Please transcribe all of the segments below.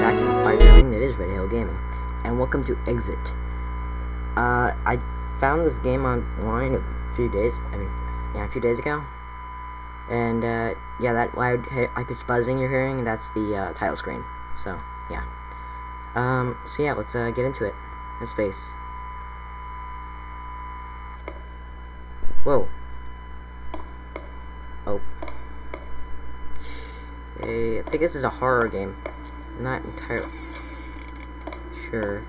Fire it is Red Hill Gaming, and welcome to Exit. Uh, I found this game online a few days, I mean, yeah, a few days ago, and, uh, yeah, that loud high-pitched buzzing you're hearing, that's the, uh, title screen, so, yeah. Um, so yeah, let's, uh, get into it, in space. Whoa. Oh. Okay, I think this is a horror game. Not entirely sure.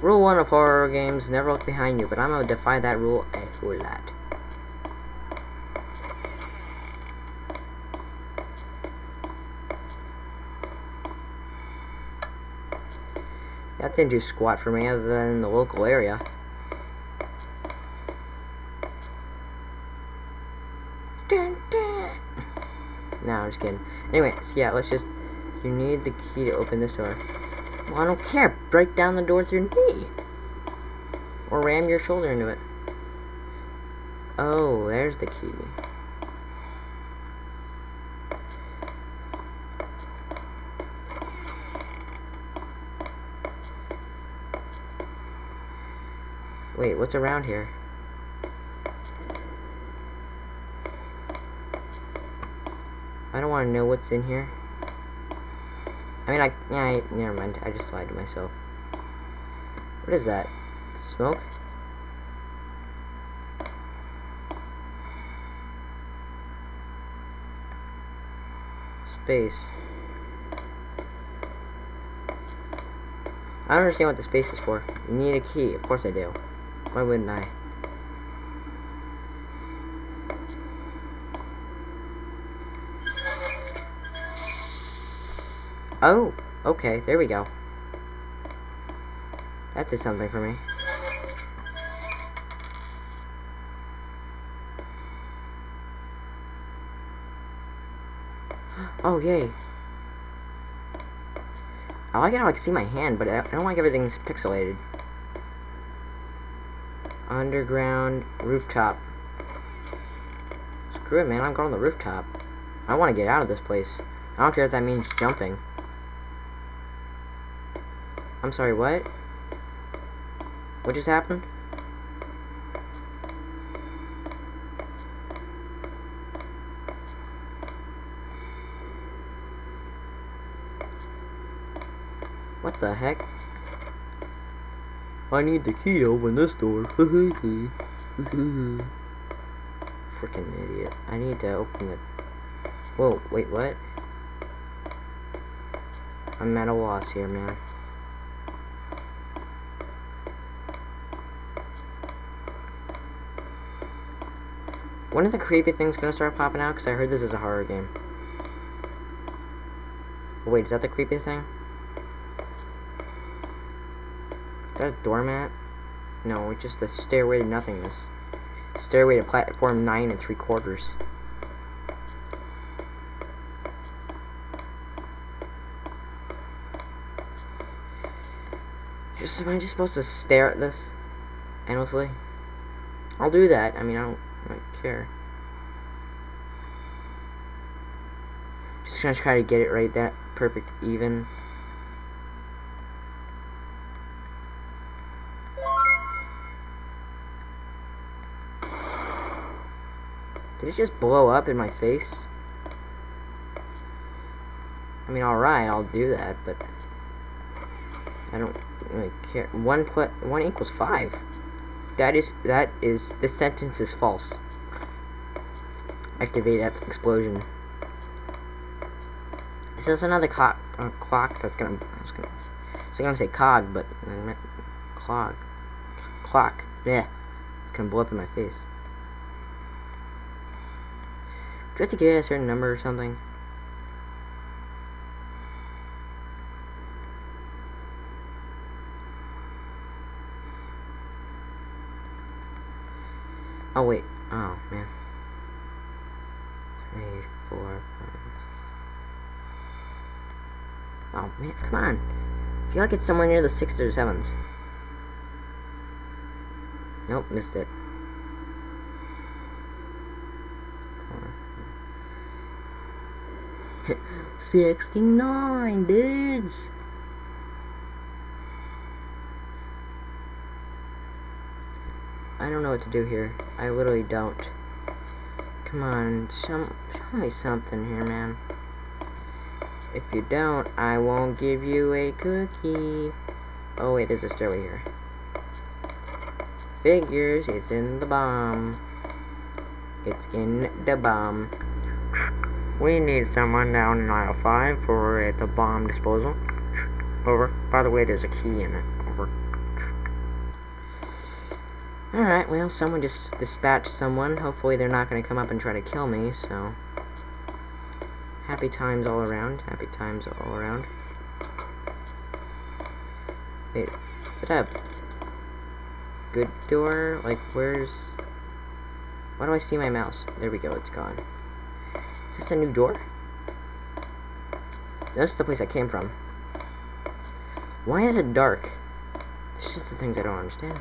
Rule 1 of horror games, never look behind you, but I'm gonna defy that rule a whole lot. That didn't do squat for me other than the local area. Dun, dun. No, I'm just kidding. Anyway, so yeah, let's just... You need the key to open this door. Well, I don't care. Break down the door with your knee. Or ram your shoulder into it. Oh, there's the key. Wait, what's around here? I don't want to know what's in here. I mean, I, yeah, I, never mind. I just lied to myself. What is that? Smoke? Space. I don't understand what the space is for. You need a key. Of course I do. Why wouldn't I? Oh, okay, there we go. That did something for me. Oh, yay. I like how I can see my hand, but I don't like everything's pixelated. Underground rooftop. Screw it, man. I'm going on the rooftop. I want to get out of this place. I don't care if that means jumping. I'm sorry, what? What just happened? What the heck? I need the key to open this door. Freaking idiot. I need to open it. Whoa, wait, what? I'm at a loss here, man. When are the creepy things gonna start popping out? Because I heard this is a horror game. Wait, is that the creepy thing? Is that a doormat? No, it's just a stairway to nothingness. Stairway to platform 9 and 3 quarters. Just, am I just supposed to stare at this? Endlessly? I'll do that. I mean, I don't I care. Just gonna try to get it right that perfect even. Did it just blow up in my face? I mean, alright, I'll do that, but I don't really care. One one equals five. That is, that is, this sentence is false. Activate explosion. This is another clock, uh, clock that's gonna, I was gonna, I gonna say cog, but I meant clog. Clock, yeah. It's gonna blow up in my face. Do you have to get a certain number or something? Oh wait. Oh man. Three, four, five. Oh man, come on. I feel like it's somewhere near the sixes or sevens. Nope, missed it. 69, dudes! I don't know what to do here. I literally don't. Come on, show, show me something here, man. If you don't, I won't give you a cookie. Oh wait, there's a stairway here. Figures, it's in the bomb. It's in the bomb. We need someone down in aisle 5 for uh, the bomb disposal. Over. By the way, there's a key in it. Over. Alright, well, someone just dispatched someone. Hopefully they're not going to come up and try to kill me, so... Happy times all around. Happy times all around. Wait, it a good door? Like, where's... Why do I see my mouse? There we go, it's gone. Is this a new door? This is the place I came from. Why is it dark? It's just the things I don't understand.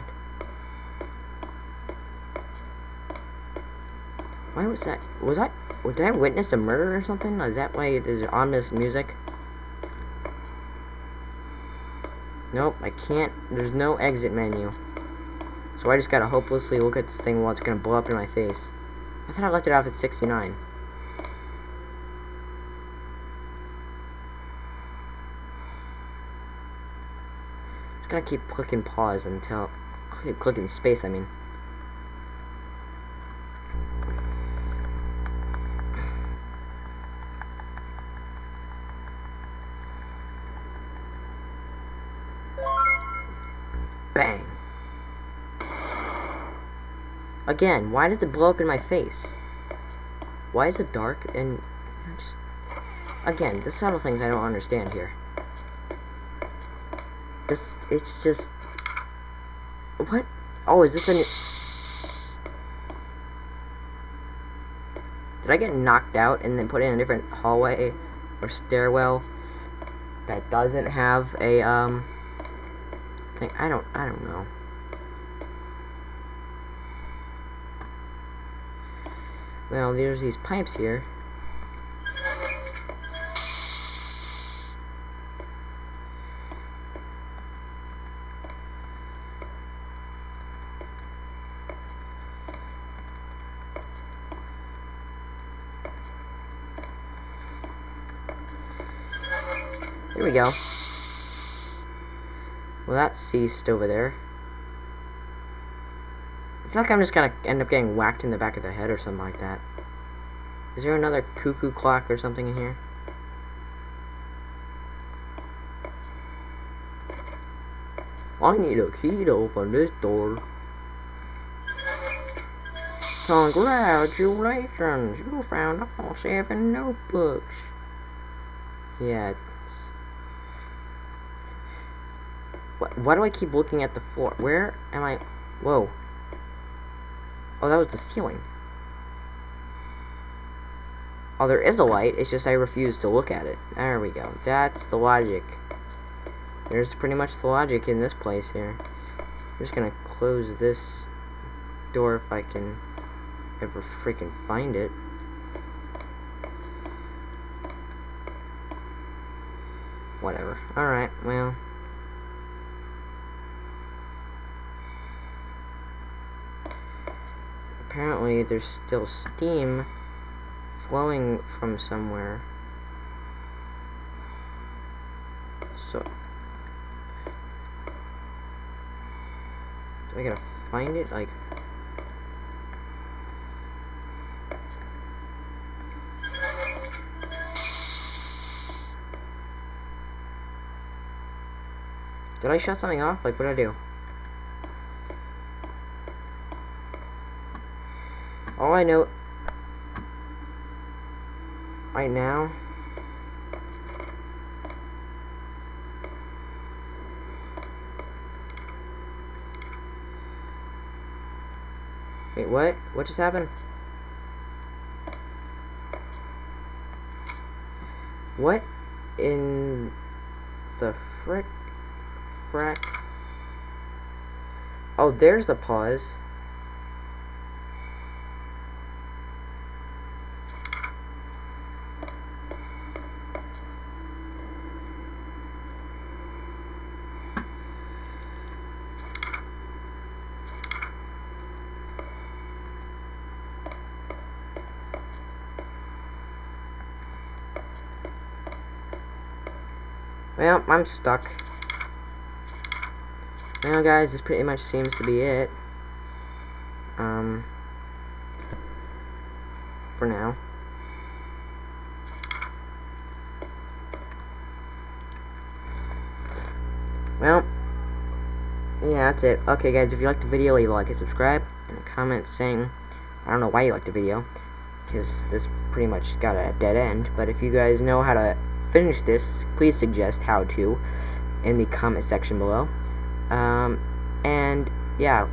Why was that? Was I? Did I witness a murder or something? Is that why there's ominous music? Nope, I can't. There's no exit menu. So I just gotta hopelessly look at this thing while it's gonna blow up in my face. I thought I left it off at 69. Just gotta keep clicking pause until... Keep clicking space, I mean. Again, why does it blow up in my face? Why is it dark and just again the subtle things I don't understand here. This it's just what? Oh, is this a? Did I get knocked out and then put in a different hallway or stairwell that doesn't have a um thing? I don't I don't know. Well, there's these pipes here. Here we go. Well, that ceased over there. I feel like I'm just gonna end up getting whacked in the back of the head or something like that. Is there another cuckoo clock or something in here? I need a key to open this door. Congratulations, you found all seven notebooks. Yeah. Why, why do I keep looking at the floor? Where am I? Whoa. Oh, that was the ceiling. Oh, there is a light. It's just I refuse to look at it. There we go. That's the logic. There's pretty much the logic in this place here. I'm just gonna close this door if I can ever freaking find it. Whatever. Alright, well. Apparently there's still steam flowing from somewhere. So, do I gotta find it? Like, Did I shut something off? Like, what did I do? All I know right now Wait, what? What just happened? What in the frick frack? Oh, there's the pause. Well, I'm stuck. Well, guys, this pretty much seems to be it. Um, for now. Well, yeah, that's it. Okay, guys, if you liked the video, leave a like and subscribe, and a comment saying, I don't know why you liked the video, because this pretty much got a dead end, but if you guys know how to finish this, please suggest how to in the comment section below. Um, and, yeah,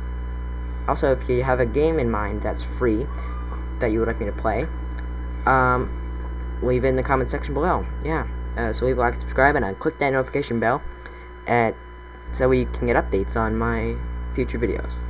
also, if you have a game in mind that's free, that you would like me to play, um, leave it in the comment section below. Yeah, uh, so leave a like, subscribe, and uh, click that notification bell at so we can get updates on my future videos.